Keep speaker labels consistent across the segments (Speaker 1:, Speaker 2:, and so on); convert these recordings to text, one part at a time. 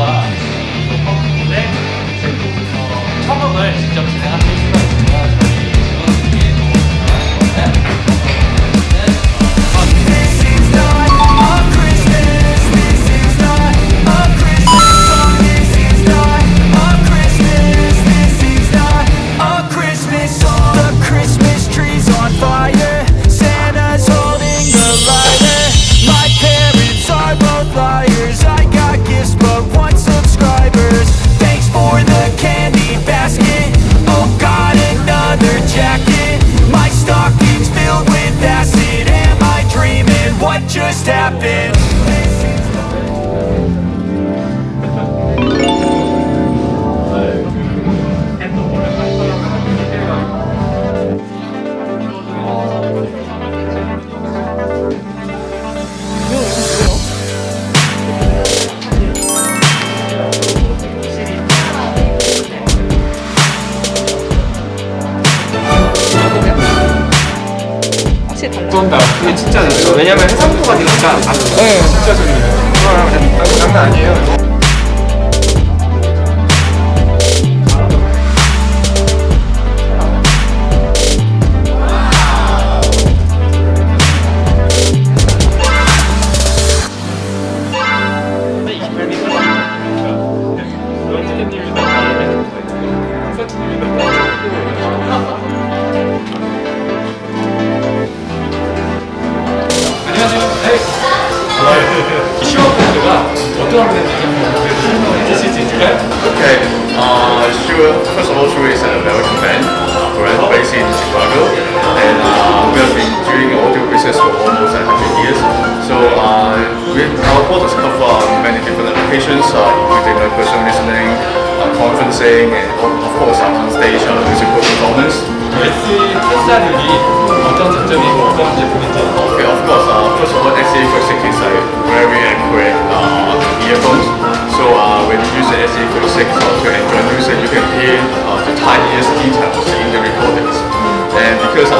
Speaker 1: 또 팬분들의 이제 또 어, 청음을 직접
Speaker 2: 쏜다. 그게 진짜. 왜냐면 해상도가 되니까 아, 진짜 재밌어요. 아, 장난 아니에요.
Speaker 1: Okay.
Speaker 3: Okay. Uh, sure. First of all, Shui is an American band brand based in Chicago, and uh, we have been doing audio business for almost 100 years. So uh, we, our products cover many different applications, uh, including like personal listening, uh, conferencing, and of course uh, on stage uh, musical performance. Okay, of course. Uh, first of all, XA Classic is a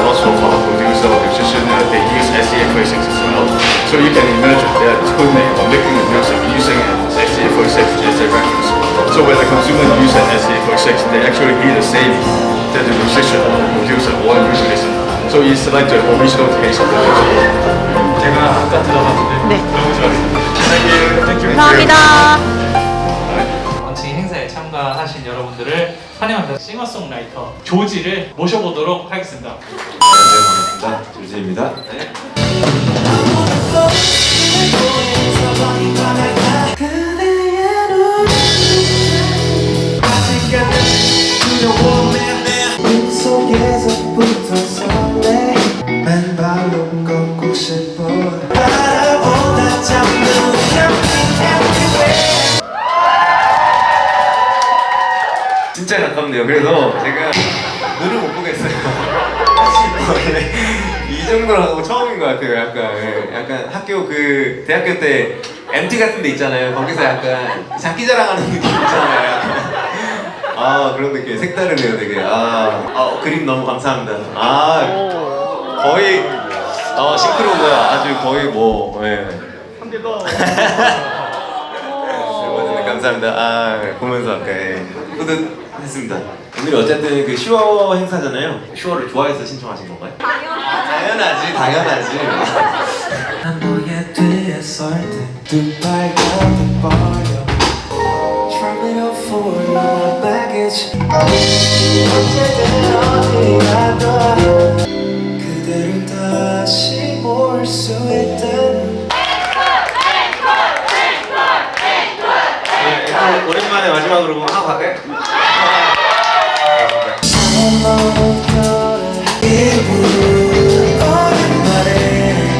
Speaker 3: a lot of uh, producer or musician uh, they use SE46 as well, so you can imagine they are tuning or making the music using an SE46 as a reference. So when the consumer uses an SE46, they actually hear the same that the musician or the producer or the music listen. So it's like the original taste of the music.
Speaker 1: 제가 아까 들어봤는데
Speaker 4: 네.
Speaker 1: 너무 좋았습니다. Thank you.
Speaker 4: 감사합니다.
Speaker 1: 참가하신 여러분들을 환영합니다. 싱어송라이터 조지를 모셔보도록 하겠습니다.
Speaker 5: 안녕하세요 반갑습니다 조지입니다 네. 진짜 가깝네요 그래서 제가 눈을 못 보겠어요 이 정도라고 처음인 것 같아요 약간 예. 약간 학교 그 대학교 때 MT 같은 데 있잖아요 거기서 약간 장기 자랑하는 느낌 있잖아요. 아 그런 느낌 색다르네요 되게 아, 아 그림 너무 감사합니다 아 거의 어 싱크로가 아주 거의 뭐 예. 네, 감사합니다. 아, 보면서 아까 예. 뿌듯했습니다. 오늘 어쨌든 그 슈어 행사잖아요. 슈어를 좋아해서 신청하신 건가요? 당연하지, 당연하지.
Speaker 6: 뒤에
Speaker 5: 네, 오랜만에 마지막으로 하고 갈까요?
Speaker 6: 오랜만에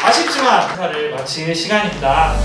Speaker 1: 아쉽지만 행사를 마칠 시간입니다.